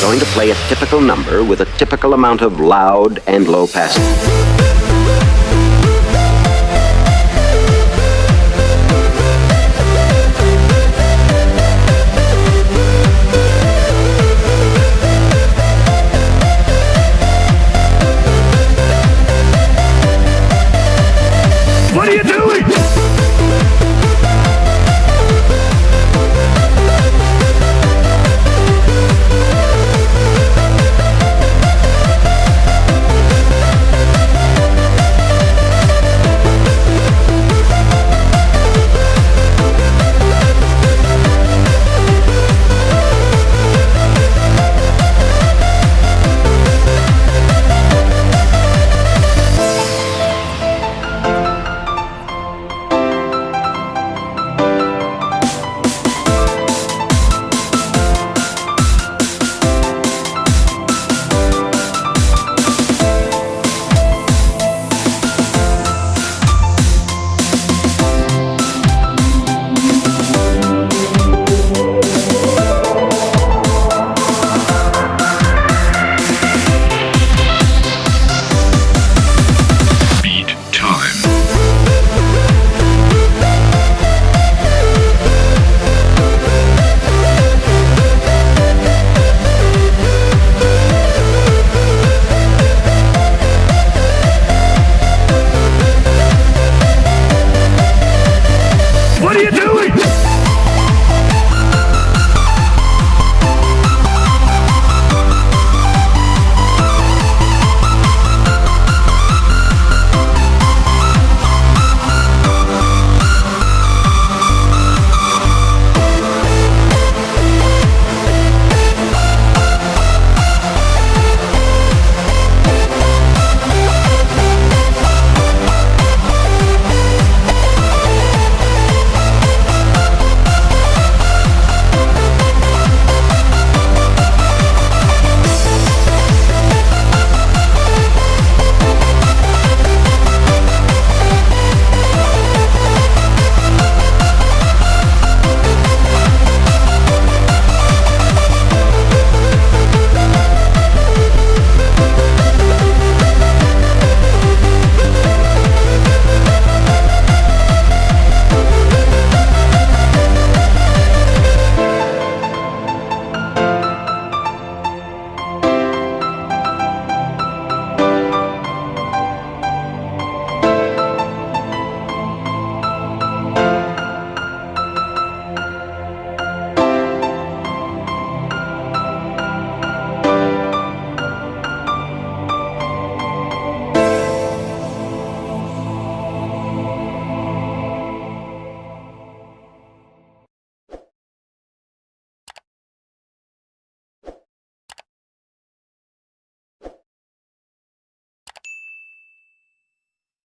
going to play a typical number with a typical amount of loud and low passing.